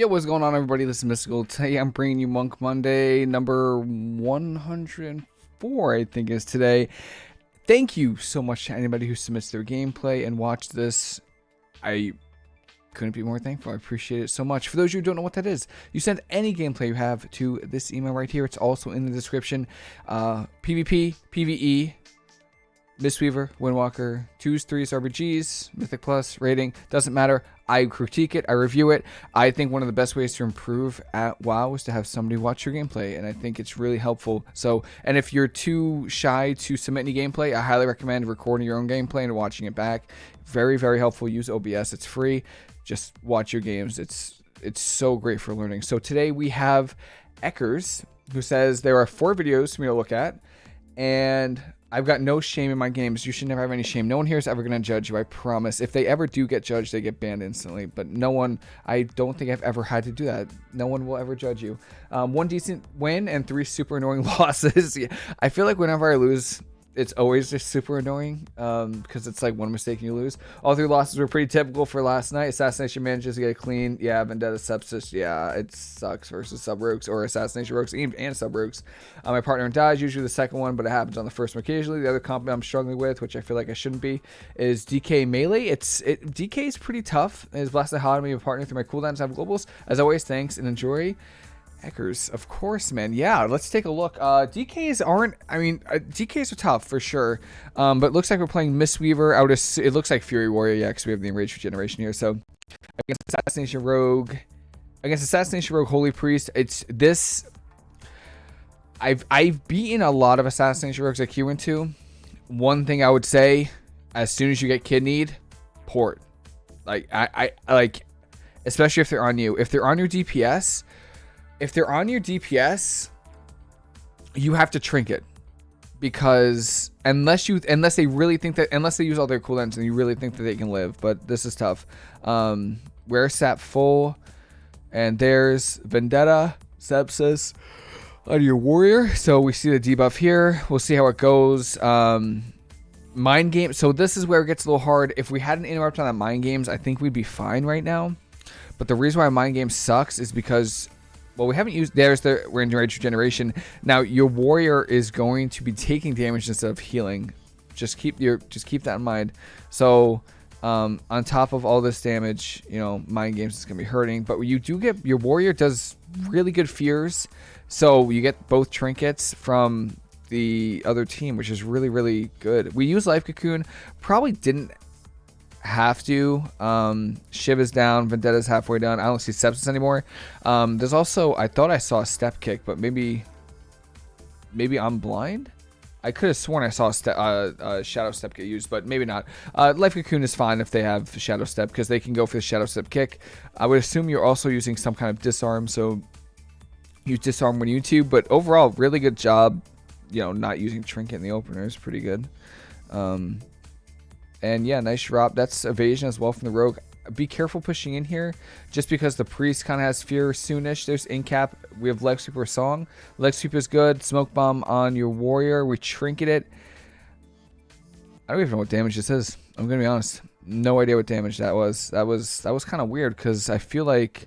Yo, what's going on, everybody? This is Mystical. Today, I'm bringing you Monk Monday, number 104, I think is today. Thank you so much to anybody who submits their gameplay and watched this. I couldn't be more thankful. I appreciate it so much. For those who don't know what that is, you send any gameplay you have to this email right here. It's also in the description. Uh, PvP, PvE, Mistweaver, Windwalker, 2s, 3s, RBGs, Mythic Plus, rating, doesn't matter. I critique it, I review it. I think one of the best ways to improve at WoW is to have somebody watch your gameplay, and I think it's really helpful. So, and if you're too shy to submit any gameplay, I highly recommend recording your own gameplay and watching it back. Very, very helpful. Use OBS, it's free. Just watch your games. It's it's so great for learning. So today we have Eckers, who says there are four videos for me to look at, and I've got no shame in my games. You should never have any shame. No one here is ever going to judge you, I promise. If they ever do get judged, they get banned instantly. But no one, I don't think I've ever had to do that. No one will ever judge you. Um, one decent win and three super annoying losses. I feel like whenever I lose it's always just super annoying um, because it's like one mistake and you lose. All three losses were pretty typical for last night. Assassination manages to get clean. Yeah, Vendetta Sepsis. Yeah, it sucks versus Sub Rogues or Assassination Rogues and, and Sub Rogues. Uh, my partner dies, usually the second one, but it happens on the first one occasionally. The other comp I'm struggling with, which I feel like I shouldn't be, is DK Melee. It's it, DK is pretty tough. It's blessed to me a partner through my cooldowns have globals. As always, thanks and enjoy. Eckers, of course, man. Yeah, let's take a look. Uh, DKs aren't, I mean, uh, DKs are tough for sure. Um, but looks like we're playing Miss Mistweaver out of, it looks like Fury Warrior, yeah, because we have the Enraged Regeneration here. So, against Assassination Rogue, against Assassination Rogue Holy Priest, it's this, I've, I've beaten a lot of Assassination Rogues went to. One thing I would say, as soon as you get kidneyed, port. Like, I, I, like, especially if they're on you. If they're on your DPS, if they're on your DPS, you have to trinket because unless you unless they really think that unless they use all their cooldowns and you really think that they can live, but this is tough. Um, where sap full, and there's Vendetta Sepsis on your warrior. So we see the debuff here. We'll see how it goes. Um, mind game. So this is where it gets a little hard. If we had an interrupt on that mind games, I think we'd be fine right now. But the reason why mind game sucks is because well, we haven't used, there's the range regeneration. Now, your warrior is going to be taking damage instead of healing. Just keep your, just keep that in mind. So, um, on top of all this damage, you know, mind games is going to be hurting. But you do get, your warrior does really good fears. So you get both trinkets from the other team, which is really, really good. We use Life Cocoon. Probably didn't have to. Um, Shiv is down. Vendetta's halfway down. I don't see Sepsis anymore. Um, there's also, I thought I saw a step kick, but maybe, maybe I'm blind. I could have sworn I saw a, step, uh, Shadow Step get used, but maybe not. Uh, Life Cocoon is fine if they have Shadow Step, because they can go for the Shadow Step kick. I would assume you're also using some kind of disarm, so use disarm when you too. But overall, really good job. You know, not using Trinket in the opener is pretty good. Um, and yeah, nice drop. That's evasion as well from the rogue. Be careful pushing in here, just because the priest kind of has fear soonish. There's incap. We have leg sweeper song. Leg sweep is good. Smoke bomb on your warrior. We trinket it. I don't even know what damage this is. I'm gonna be honest. No idea what damage that was. That was that was kind of weird because I feel like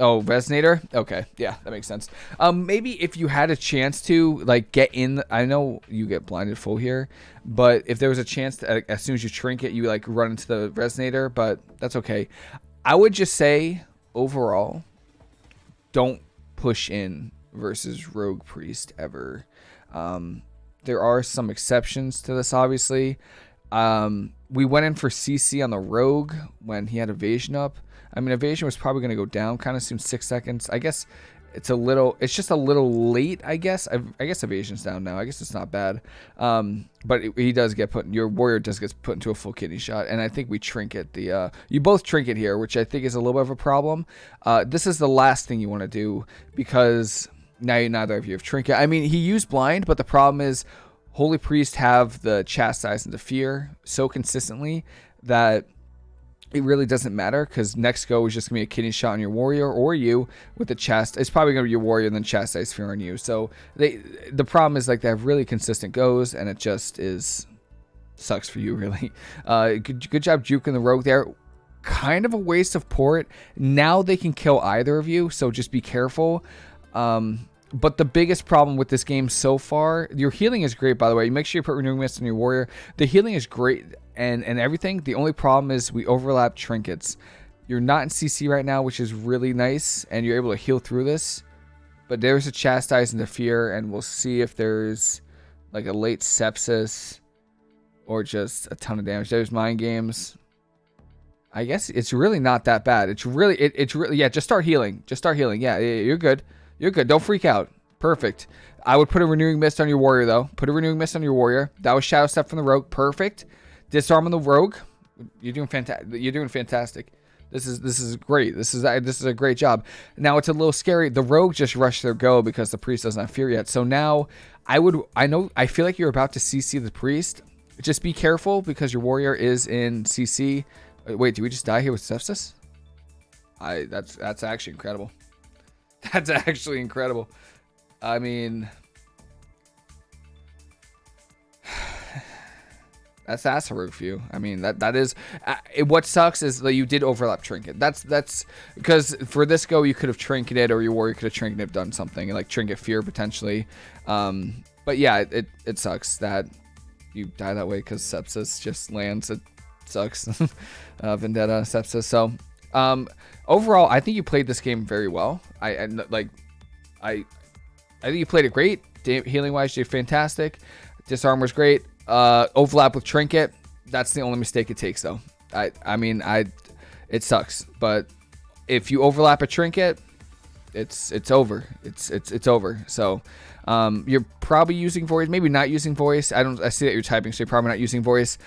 Oh, resonator. Okay, yeah, that makes sense. Um, maybe if you had a chance to like get in, I know you get blinded full here, but if there was a chance to, as soon as you shrink it, you like run into the resonator, but that's okay. I would just say overall, don't push in versus rogue priest ever. Um, there are some exceptions to this, obviously. Um, we went in for CC on the rogue when he had evasion up. I mean, evasion was probably going to go down kind of soon, six seconds. I guess it's a little, it's just a little late, I guess. I, I guess evasion's down now. I guess it's not bad. Um, but it, he does get put, your warrior does get put into a full kidney shot. And I think we trinket the, uh, you both trinket here, which I think is a little bit of a problem. Uh, this is the last thing you want to do because now neither of you have trinket. I mean, he used blind, but the problem is Holy Priest have the chastise and the fear so consistently that it really doesn't matter because next go is just gonna be a kidney shot on your warrior or you with the chest. It's probably gonna be your warrior and then chastise fear on you. So they the problem is like they have really consistent goes and it just is sucks for you really. Uh, good, good job juking the rogue there. kind of a waste of port. Now they can kill either of you, so just be careful. Um, but the biggest problem with this game so far, your healing is great, by the way. Make sure you put Renewing Mist on your warrior. The healing is great and, and everything. The only problem is we overlap trinkets. You're not in CC right now, which is really nice, and you're able to heal through this. But there's a Chastise and the Fear, and we'll see if there's like a late Sepsis or just a ton of damage. There's Mind Games. I guess it's really not that bad. It's really, it, it's really, yeah, just start healing. Just start healing. Yeah, you're good. You're good. Don't freak out. Perfect. I would put a Renewing Mist on your Warrior, though. Put a Renewing Mist on your Warrior. That was Shadow Step from the Rogue. Perfect. Disarm on the Rogue. You're doing fantastic. You're doing fantastic. This is this is great. This is this is a great job. Now it's a little scary. The rogue just rushed their go because the priest doesn't have fear yet. So now I would I know I feel like you're about to CC the priest. Just be careful because your warrior is in CC. Uh, wait, do we just die here with sepsis? I that's that's actually incredible. That's actually incredible. I mean, That's that's you. I mean that that is uh, it, what sucks is that you did overlap trinket. That's that's because for this go you could have trinketed or your warrior could have trinketed done something like trinket fear potentially. Um, but yeah, it, it, it sucks that you die that way because sepsis just lands. It sucks. uh, Vendetta sepsis. So um, overall, I think you played this game very well. I like I I think you played it great. Healing wise, you did fantastic. Disarm was great. Uh, overlap with Trinket. That's the only mistake it takes, though. I I mean, I it sucks, but if you overlap a Trinket, it's it's over. It's it's it's over. So um, you're probably using voice, maybe not using voice. I don't. I see that you're typing, so you're probably not using voice.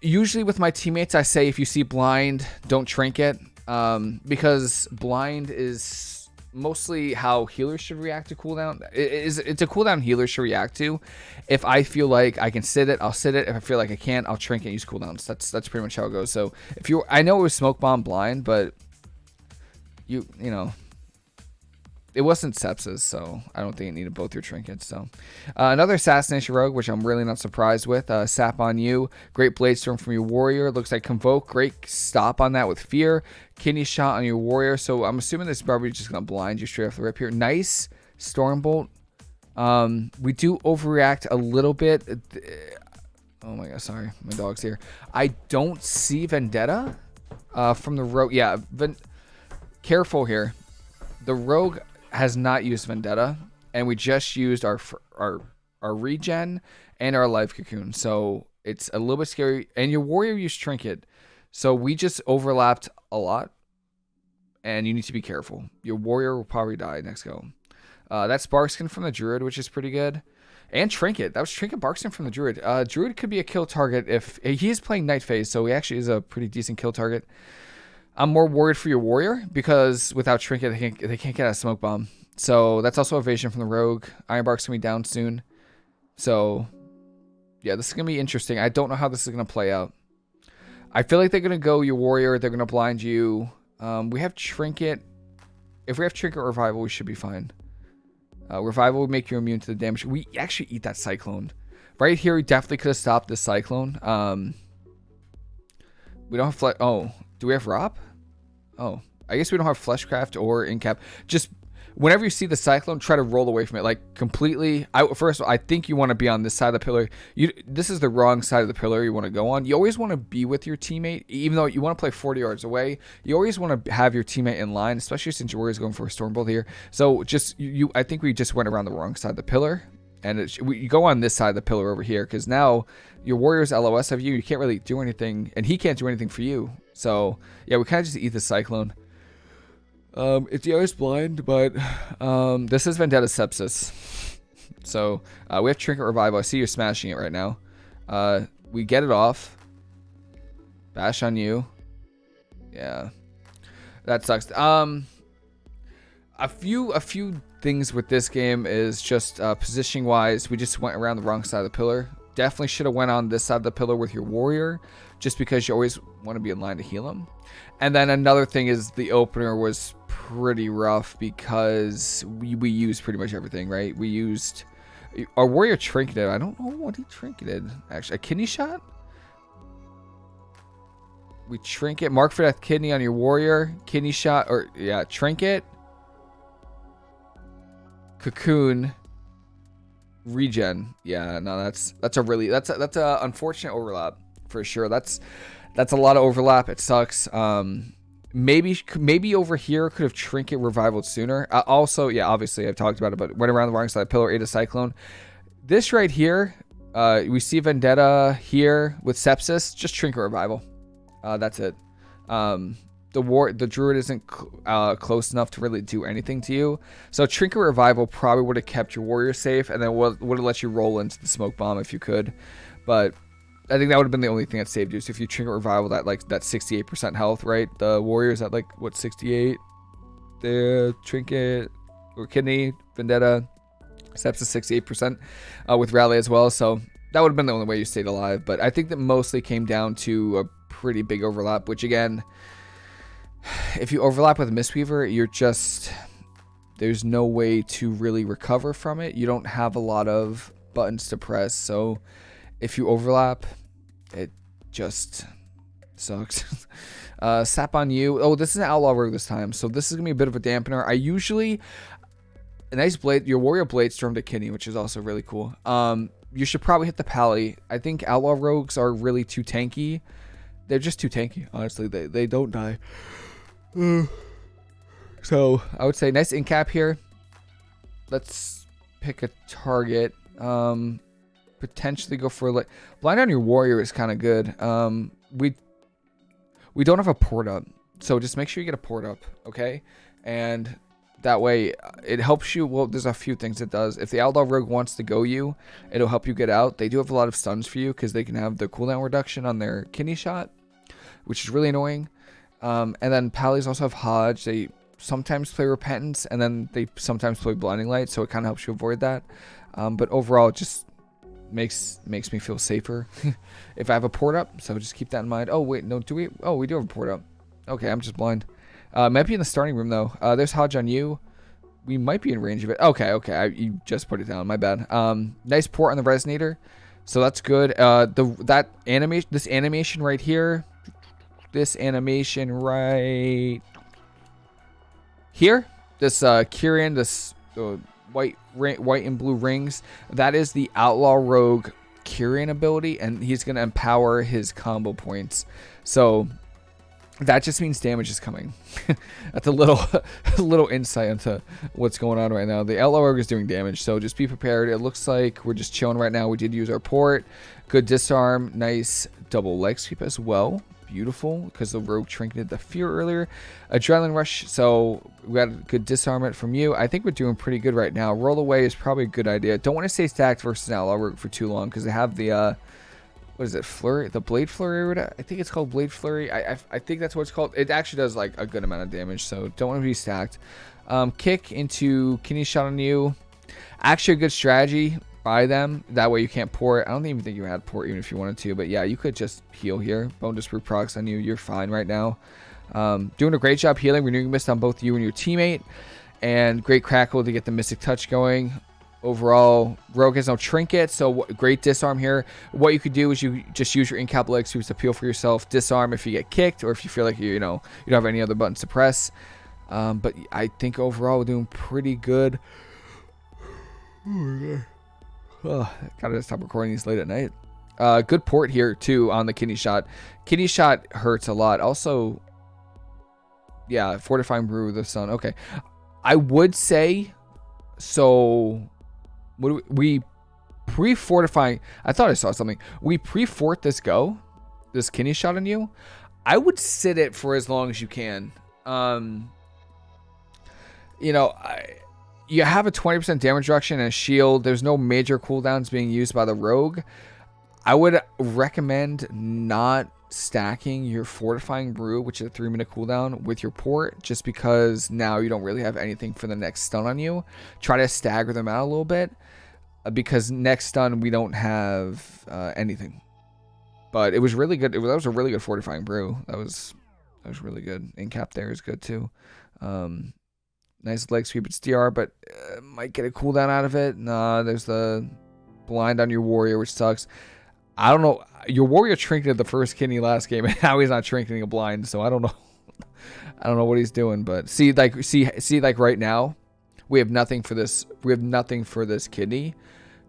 Usually with my teammates, I say if you see blind, don't trinket um, because blind is mostly how healers should react to cooldown. It it's a cooldown healer should react to. If I feel like I can sit it, I'll sit it. If I feel like I can't, I'll trinket and use cooldowns. That's that's pretty much how it goes. So if you, I know it was smoke bomb blind, but you you know it wasn't sepsis, so I don't think it needed both your trinkets. So, uh, another assassination rogue, which I'm really not surprised with. Uh, sap on you, great blade storm from your warrior. Looks like convoke, great stop on that with fear. Kidney shot on your warrior. So I'm assuming this probably just gonna blind you straight off the rip here. Nice stormbolt. Um, we do overreact a little bit. Oh my god, sorry, my dog's here. I don't see vendetta uh, from the rogue. Yeah, careful here. The rogue has not used Vendetta, and we just used our our our regen and our life cocoon. So it's a little bit scary. And your warrior used trinket, so we just overlapped a lot, and you need to be careful. Your warrior will probably die next go. Uh, that's Barkskin from the Druid, which is pretty good. And Trinket. That was Trinket Barkskin from the Druid. Uh, Druid could be a kill target if he is playing Night Fae, so he actually is a pretty decent kill target. I'm more worried for your warrior because without trinket, they can't, they can't get a smoke bomb. So that's also evasion from the rogue. Ironbark's gonna be down soon. So yeah, this is gonna be interesting. I don't know how this is gonna play out. I feel like they're gonna go your warrior. They're gonna blind you. Um, we have trinket. If we have trinket revival, we should be fine. Uh, revival would make you immune to the damage. We actually eat that cyclone. Right here, we definitely could have stopped this cyclone. Um, we don't have fle- oh do we have Rop? Oh, I guess we don't have Fleshcraft or Incap. Just whenever you see the Cyclone, try to roll away from it. Like completely. I First all, I think you want to be on this side of the pillar. You This is the wrong side of the pillar you want to go on. You always want to be with your teammate. Even though you want to play 40 yards away, you always want to have your teammate in line, especially since your warrior's going for a Stormbolt here. So just, you, you I think we just went around the wrong side of the pillar. And we go on this side of the pillar over here because now your warrior's LOS of you. You can't really do anything, and he can't do anything for you. So yeah, we kind of just eat the cyclone. Um, it's always blind, but um, this is Vendetta Sepsis. So uh, we have Trinket Revival. I see you're smashing it right now. Uh, we get it off. Bash on you. Yeah, that sucks. Um, a few a few things with this game is just uh, positioning wise. We just went around the wrong side of the pillar. Definitely should have went on this side of the pillar with your warrior just because you always want to be in line to heal him. And then another thing is the opener was pretty rough because we, we used pretty much everything, right? We used our warrior trinketed. I don't know what he trinketed actually. A kidney shot? We trinket. Mark for death kidney on your warrior. Kidney shot or yeah, trinket. Cocoon. Regen. Yeah, no, that's that's a really that's a, that's a unfortunate overlap for sure. That's that's a lot of overlap. It sucks. Um, maybe maybe over here could have trinket revivaled sooner. Uh, also, yeah, obviously I've talked about it, but went around the wrong side. Pillar eight a cyclone. This right here, uh, we see vendetta here with sepsis. Just trinket revival. Uh, that's it. Um, the war the druid isn't uh, close enough to really do anything to you. So trinket revival probably would have kept your warrior safe, and then would have let you roll into the smoke bomb if you could. But I think that would have been the only thing that saved you. So if you trinket revival that like that 68% health, right? The warriors at like what 68. The trinket or kidney vendetta, steps to 68% uh, with rally as well. So that would have been the only way you stayed alive. But I think that mostly came down to a pretty big overlap, which again if you overlap with Mistweaver, you're just there's no way to really recover from it. You don't have a lot of buttons to press, so if you overlap, it just sucks. uh, sap on you. Oh, this is an outlaw rogue this time, so this is gonna be a bit of a dampener. I usually a nice blade. Your warrior blade storm to kidney, which is also really cool. Um, you should probably hit the pally. I think outlaw rogues are really too tanky. They're just too tanky, honestly. They they don't die. So I would say nice in cap here. Let's pick a target. Um, potentially go for like blind on your warrior is kind of good. Um, we we don't have a port up, so just make sure you get a port up, okay? And that way it helps you. Well, there's a few things it does. If the Outlaw Rogue wants to go you, it'll help you get out. They do have a lot of stuns for you because they can have the cooldown reduction on their kidney shot, which is really annoying. Um, and then Pallies also have HoJ. They sometimes play Repentance, and then they sometimes play Blinding Light, so it kind of helps you avoid that. Um, but overall, it just makes makes me feel safer if I have a port up. So just keep that in mind. Oh wait, no, do we? Oh, we do have a port up. Okay, I'm just blind. Uh, might be in the starting room though. Uh, there's HoJ on you. We might be in range of it. Okay, okay, I, you just put it down. My bad. Um, nice port on the resonator, so that's good. Uh, the that animation, this animation right here this animation right here. This uh, Kyrian, this uh, white, white and blue rings. That is the Outlaw Rogue Kyrian ability, and he's going to empower his combo points. So that just means damage is coming. That's a little a little insight into what's going on right now. The Outlaw Rogue is doing damage, so just be prepared. It looks like we're just chilling right now. We did use our port. Good disarm. Nice double leg sweep as well beautiful because the rogue trinketed the fear earlier. Adrenaline rush, so we got a good disarmament from you. I think we're doing pretty good right now. Roll away is probably a good idea. Don't want to stay stacked versus outlaw rogue for too long because they have the uh, what is it flurry the blade flurry i think it's called blade flurry I, I, I think that's what it's called it actually does like a good amount of damage so don't want to be stacked um, kick into kidney shot on you actually a good strategy by them. That way you can't port. I don't even think you had port even if you wanted to. But yeah, you could just heal here. Bone Disproof procs on you. You're fine right now. Um, doing a great job healing. Renewing Mist on both you and your teammate. And great Crackle to get the Mystic Touch going. Overall, Rogue has no trinket, so great disarm here. What you could do is you just use your in-cap leg to peel for yourself. Disarm if you get kicked or if you feel like you, you know you don't have any other buttons to press. Um, but I think overall we're doing pretty good. Oh gotta stop recording these late at night. Uh, good port here too on the kidney shot. Kidney shot hurts a lot. Also, yeah, fortifying brew the sun. Okay, I would say so. What we, we pre-fortifying? I thought I saw something. We pre-fort this go, this kidney shot on you. I would sit it for as long as you can. Um, you know, I you have a 20% damage reduction and a shield. There's no major cooldowns being used by the rogue. I would recommend not stacking your fortifying brew, which is a three minute cooldown, with your port, just because now you don't really have anything for the next stun on you. Try to stagger them out a little bit, uh, because next stun we don't have uh, anything. But it was really good. It was, that was a really good fortifying brew. That was that was really good. In cap there is good too. Um, Nice leg sweep. It's DR, but uh, might get a cooldown out of it. Nah, there's the blind on your warrior, which sucks. I don't know. your warrior trinketed the first kidney last game, and now he's not trinketing a blind. So I don't know. I don't know what he's doing, but see, like, see, see, like right now, we have nothing for this. We have nothing for this kidney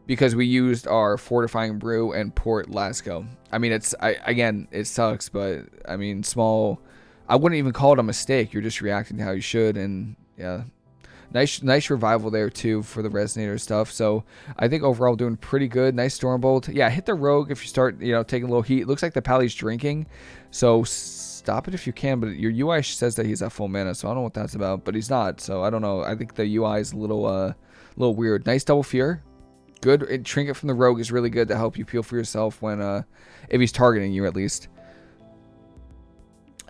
because we used our fortifying brew and port Lasco. I mean, it's I again, it sucks, but I mean, small. I wouldn't even call it a mistake. You're just reacting to how you should, and yeah, nice nice revival there too for the resonator stuff. So I think overall doing pretty good. Nice stormbolt. Yeah, hit the rogue if you start you know taking a little heat. It looks like the pally's drinking, so stop it if you can. But your UI says that he's at full mana, so I don't know what that's about. But he's not, so I don't know. I think the UI is a little uh a little weird. Nice double fear. Good trinket from the rogue is really good to help you peel for yourself when uh if he's targeting you at least.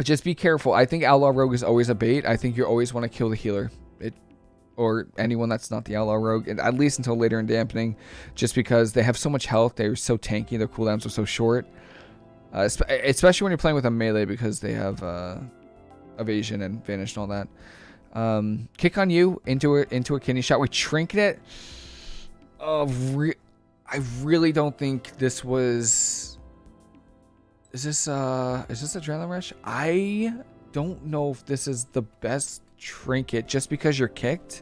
Just be careful. I think Outlaw Rogue is always a bait. I think you always want to kill the healer. It or anyone that's not the Outlaw Rogue, at least until later in dampening, just because they have so much health. They're so tanky. Their cooldowns are so short. Uh, especially when you're playing with a melee because they have uh, evasion and vanish and all that. Um, kick on you into a, into a kidney shot. We trinket. Uh, re I really don't think this was is this uh is this adrenaline rush? I don't know if this is the best trinket just because you're kicked,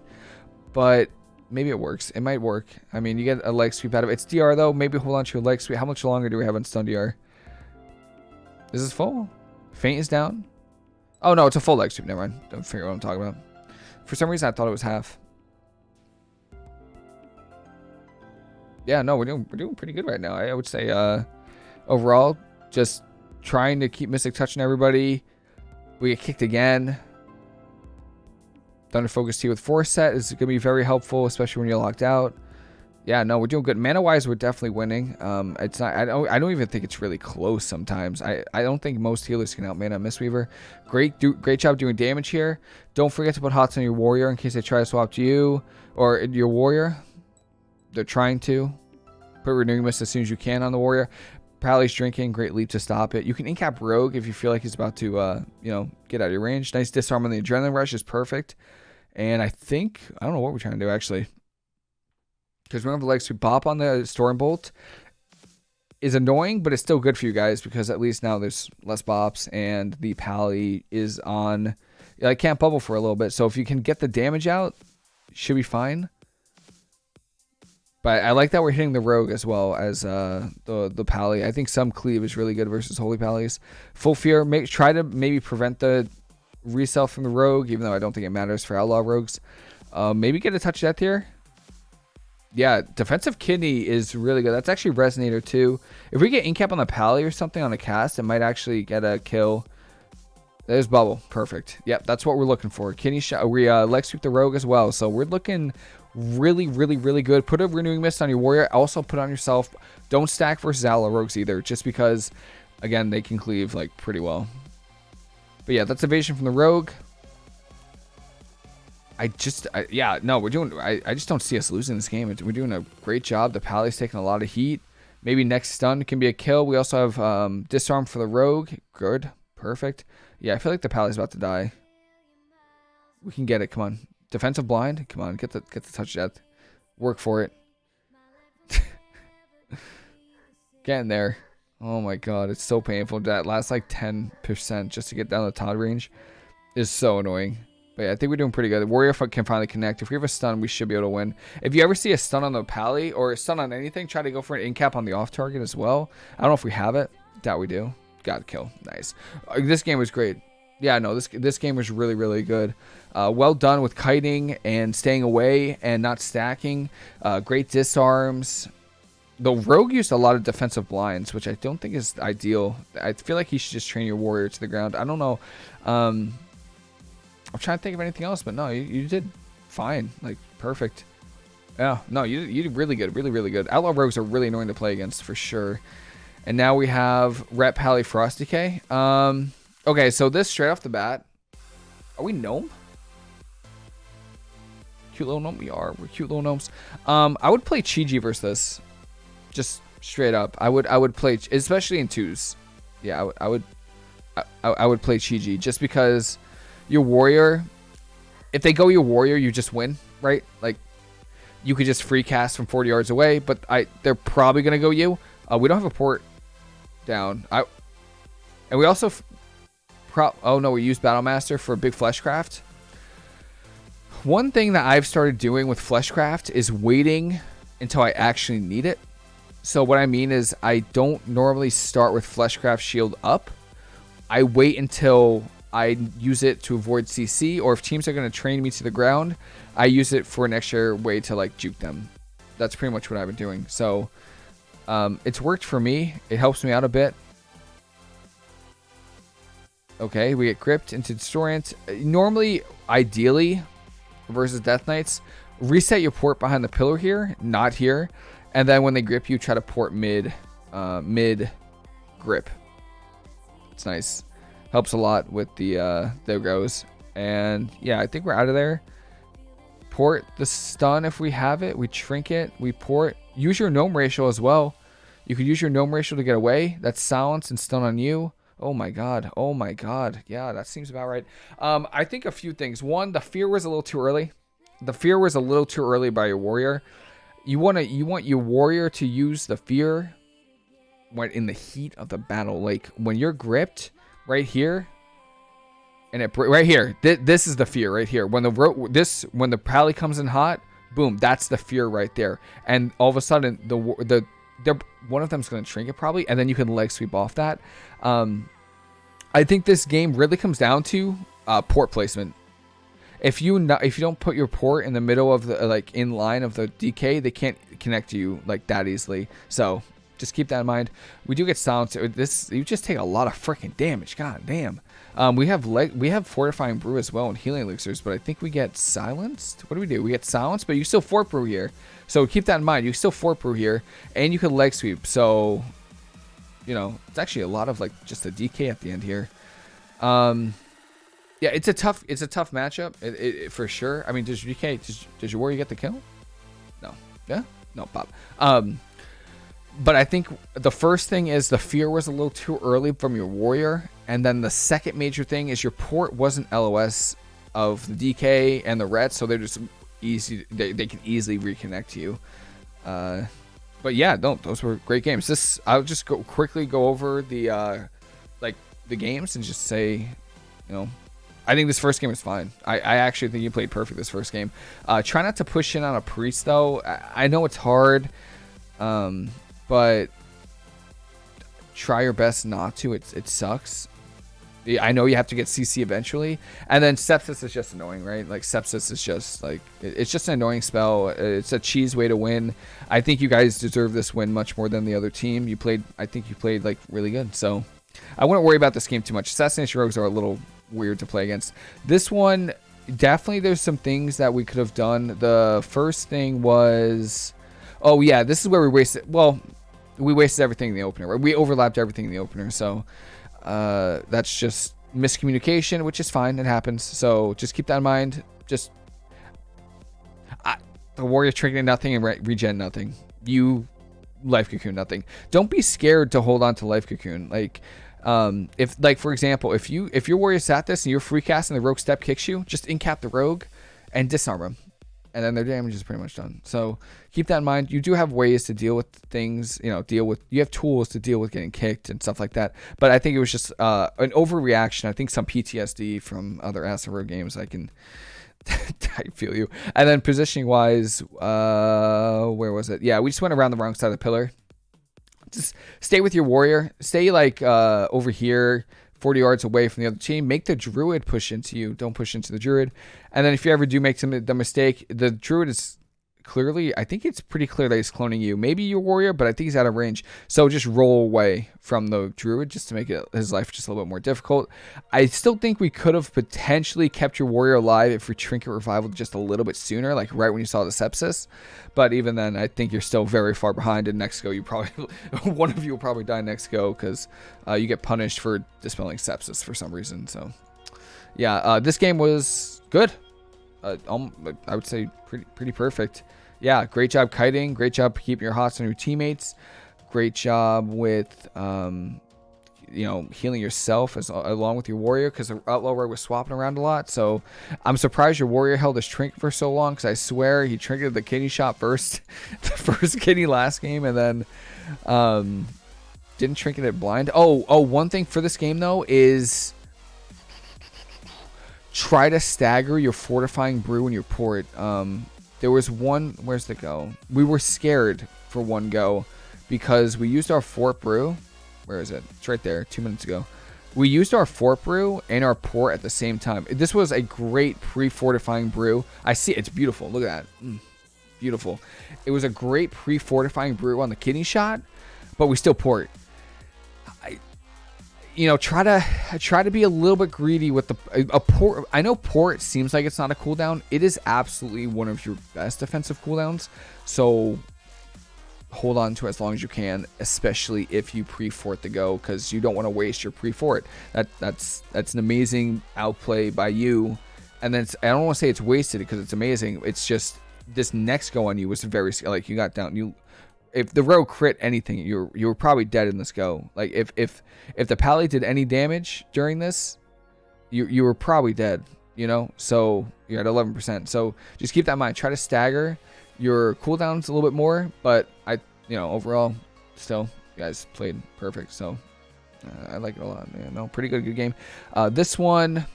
but maybe it works. It might work. I mean, you get a leg sweep out of it. It's DR though. Maybe hold on to your leg sweep. How much longer do we have on stun DR? Is this full? Feint is down. Oh no, it's a full leg sweep. Never mind. Don't figure what I'm talking about. For some reason, I thought it was half. Yeah, no, we're doing we're doing pretty good right now. I would say uh, overall just trying to keep Mystic touching everybody. We get kicked again. Thunder Focus Tea with Force Set is going to be very helpful, especially when you're locked out. Yeah, no, we're doing good. Mana-wise, we're definitely winning. Um, it's not. I don't. I don't even think it's really close. Sometimes I. I don't think most healers can out mana Mistweaver. Great. Do, great job doing damage here. Don't forget to put hots on your warrior in case they try to swap to you or your warrior. They're trying to. Put renewing mist as soon as you can on the warrior. Pally's drinking, great leap to stop it. You can incap Rogue if you feel like he's about to, uh, you know, get out of your range. Nice disarm on the Adrenaline Rush is perfect. And I think, I don't know what we're trying to do actually. Because the legs to bop on the Storm Bolt is annoying, but it's still good for you guys because at least now there's less bops and the Pally is on. I can't bubble for a little bit. So if you can get the damage out, should be fine. But I like that we're hitting the rogue as well as uh, the the pally. I think some cleave is really good versus holy pallies. Full fear. Try to maybe prevent the resell from the rogue, even though I don't think it matters for outlaw rogues. Uh, maybe get a touch death here. Yeah, defensive kidney is really good. That's actually resonator too. If we get incap on the pally or something on a cast, it might actually get a kill. There's bubble. Perfect. Yep, that's what we're looking for. Kidney shot. We uh, Lex sweep the rogue as well. So we're looking really, really, really good. Put a Renewing Mist on your Warrior. Also put on yourself. Don't stack versus Outlaw Rogues either, just because, again, they can cleave, like, pretty well. But yeah, that's evasion from the Rogue. I just, I, yeah, no, we're doing, I, I just don't see us losing this game. We're doing a great job. The Pally's taking a lot of heat. Maybe next stun can be a kill. We also have um, disarm for the Rogue. Good. Perfect. Yeah, I feel like the Pally's about to die. We can get it. Come on. Defensive blind? Come on, get the get the touch death. Work for it. Getting there. Oh my god, it's so painful. That last like 10% just to get down the ToD range is so annoying. But yeah, I think we're doing pretty good. Warrior can finally connect. If we have a stun, we should be able to win. If you ever see a stun on the pally or a stun on anything, try to go for an incap on the off target as well. I don't know if we have it. Doubt we do. Got kill. Nice. Uh, this game was great yeah, no, this this game was really really good. Uh, well done with kiting and staying away and not stacking. Uh, great disarms. The rogue used a lot of defensive blinds, which I don't think is ideal. I feel like he should just train your warrior to the ground. I don't know. Um, I'm trying to think of anything else, but no, you, you did fine, like perfect. Yeah, no, you you did really good, really really good. Outlaw rogues are really annoying to play against for sure. And now we have Ret Pally Frost DK. Um, Okay, so this straight off the bat. Are we gnome? Cute little gnome? We are. We're cute little gnomes. Um, I would play Chi-Ji versus this. Just straight up. I would I would play especially in twos. Yeah, I would I would I, I would play Chi-Ji just because your warrior if they go your warrior, you just win, right? Like you could just free cast from 40 yards away, but I they're probably gonna go you. Uh, we don't have a port down. I and we also pro oh no, we use Battlemaster for a big fleshcraft. One thing that I've started doing with fleshcraft is waiting until I actually need it. So what I mean is I don't normally start with fleshcraft shield up. I wait until I use it to avoid CC, or if teams are going to train me to the ground, I use it for an extra way to like juke them. That's pretty much what I've been doing. So um, it's worked for me. It helps me out a bit. Okay, we get gripped into Distorient. Normally, ideally, versus Death Knights, reset your port behind the pillar here, not here. And then when they grip you, try to port mid, uh, mid grip. It's nice. Helps a lot with the, uh, the goes. And yeah, I think we're out of there. Port the stun if we have it. We trinket. We port. Use your gnome racial as well. You could use your gnome racial to get away. That's silence and stun on you. Oh my god. Oh my god. Yeah, that seems about right. Um, I think a few things. One, the fear was a little too early. The fear was a little too early by your warrior. You want to you want your warrior to use the fear when in the heat of the battle. Like when you're gripped right here, and it right here. Th this is the fear right here. When the this when the pally comes in hot, boom, that's the fear right there. And all of a sudden, the the they're, one of them's going to trinket probably, and then you can leg sweep off that. Um, I think this game really comes down to uh, port placement if you not, if you don't put your port in the middle of the like in line of the DK, they can't connect to you like that easily. So just keep that in mind. We do get silenced. This you just take a lot of freaking damage. God damn. Um, we have leg we have fortifying brew as well and healing elixirs, but I think we get silenced. What do we do? We get silenced, but you still fort brew here. So keep that in mind. You still fort brew here, and you can leg sweep. So you know it's actually a lot of like just a DK at the end here. Um, yeah, it's a tough it's a tough matchup it, it, it, for sure. I mean, does DK does, does your warrior get the kill? No. Yeah. No, Bob. Um, but I think the first thing is the fear was a little too early from your warrior, and then the second major thing is your port wasn't LOS of the DK and the ret, so they're just easy. They, they can easily reconnect to you. Uh, but yeah, no, those were great games. This I'll just go quickly go over the uh, like the games and just say, you know, I think this first game was fine. I, I actually think you played perfect this first game. Uh, try not to push in on a priest though. I, I know it's hard, um, but try your best not to. It it sucks. I know you have to get CC eventually, and then sepsis is just annoying, right? Like sepsis is just like it's just an annoying spell. It's a cheese way to win. I think you guys deserve this win much more than the other team. You played, I think you played like really good. So I wouldn't worry about this game too much. Assassination rogues are a little weird to play against. This one, definitely there's some things that we could have done. The first thing was, oh yeah, this is where we wasted, well, we wasted everything in the opener. Right? We overlapped everything in the opener, so uh, that's just miscommunication, which is fine. It happens. So just keep that in mind. Just I, the warrior triggering nothing and re regen nothing. You life cocoon nothing. Don't be scared to hold on to life cocoon. Like um, if like for example, if you if your warrior sat this and you're free casting the rogue step kicks you, just incap the rogue and disarm them, and then their damage is pretty much done. So keep that in mind. You do have ways to deal with things, you know, deal with you have tools to deal with getting kicked and stuff like that. But I think it was just uh, an overreaction. I think some PTSD from other Rogue games. I can. I feel you. And then positioning wise, uh, where was it? Yeah, we just went around the wrong side of the pillar just stay with your warrior. Stay like uh, over here, 40 yards away from the other team. Make the druid push into you. Don't push into the druid. And then if you ever do make some, the mistake, the druid is clearly, I think it's pretty clear that he's cloning you. Maybe your warrior, but I think he's out of range. So just roll away from the druid just to make it his life just a little bit more difficult. I still think we could have potentially kept your warrior alive if we trinket revival just a little bit sooner, like right when you saw the sepsis. But even then, I think you're still very far behind. In next go, you probably one of you will probably die next go because uh, you get punished for dispelling sepsis for some reason. So yeah, uh, this game was good. Uh, um, I would say pretty pretty perfect yeah, great job kiting. Great job keeping your hots on your teammates. Great job with, um, you know, healing yourself as along with your warrior because the outlaw rogue was swapping around a lot. So I'm surprised your warrior held his trinket for so long because I swear he trinketed the kidney shot first, the first kidney last game, and then um, didn't trinket it blind. Oh, oh, one thing for this game though is try to stagger your fortifying brew and your port. Um, there was one. Where's the go? We were scared for one go because we used our fort brew. Where is it? It's right there. Two minutes ago. We used our fort brew and our port at the same time. This was a great pre-fortifying brew. I see it's beautiful. Look at that. Mm, beautiful. It was a great pre-fortifying brew on the kidney shot, but we still port. You know, try to try to be a little bit greedy with the a, a port. I know port seems like it's not a cooldown. It is absolutely one of your best defensive cooldowns. So hold on to it as long as you can, especially if you pre-fort the go, because you don't want to waste your pre-fort. That that's that's an amazing outplay by you. And then I don't want to say it's wasted because it's amazing. It's just this next go on you was very like you got down you if the row crit anything, you're you were probably dead in this go. Like if if if the pally did any damage during this, you you were probably dead. You know, so you're at 11%. So just keep that in mind. Try to stagger your cooldowns a little bit more, but I you know overall still you guys played perfect. So uh, I like it a lot. Yeah, no, pretty good, good game. Uh, this one,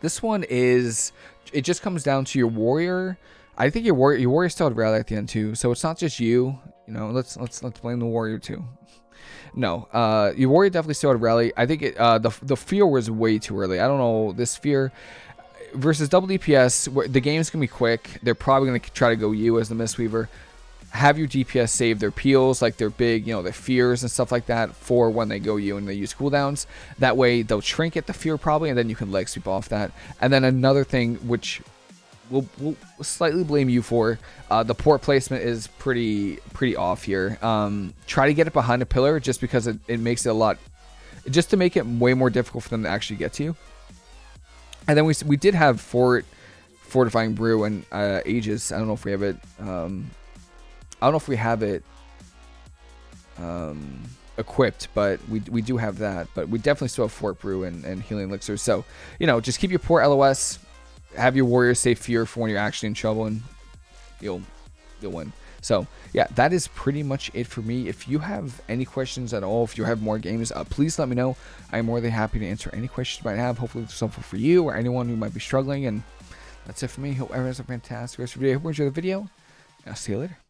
this one is it just comes down to your warrior I think your warrior, your warrior still had rally at the end too. So it's not just you. You know, let's let's let's blame the warrior too. No, uh, your warrior definitely still had rally. I think it, uh, the the fear was way too early. I don't know this fear versus double DPS. The game's gonna be quick. They're probably gonna try to go you as the Mistweaver. Have your DPS save their peels, like their big, you know, their fears and stuff like that for when they go you and they use cooldowns. That way they'll trinket the fear probably, and then you can leg sweep off that. And then another thing which we'll, we'll slightly blame you for. Uh, the port placement is pretty pretty off here. Um, try to get it behind a pillar just because it, it makes it a lot, just to make it way more difficult for them to actually get to you. And then we we did have fort fortifying brew and uh, ages. I don't know if we have it. Um, I don't know if we have it um, equipped, but we, we do have that. But we definitely still have Fort Brew and, and Healing Elixir. So, you know, just keep your port LOS have your warriors say fear for when you're actually in trouble and you'll you'll win. So yeah, that is pretty much it for me. If you have any questions at all, if you have more games, uh, please let me know. I'm more than happy to answer any questions you might have. Hopefully it's helpful for you or anyone who might be struggling. And that's it for me. Hope everyone has a fantastic rest of your day. Hope you enjoy the video. I'll see you later.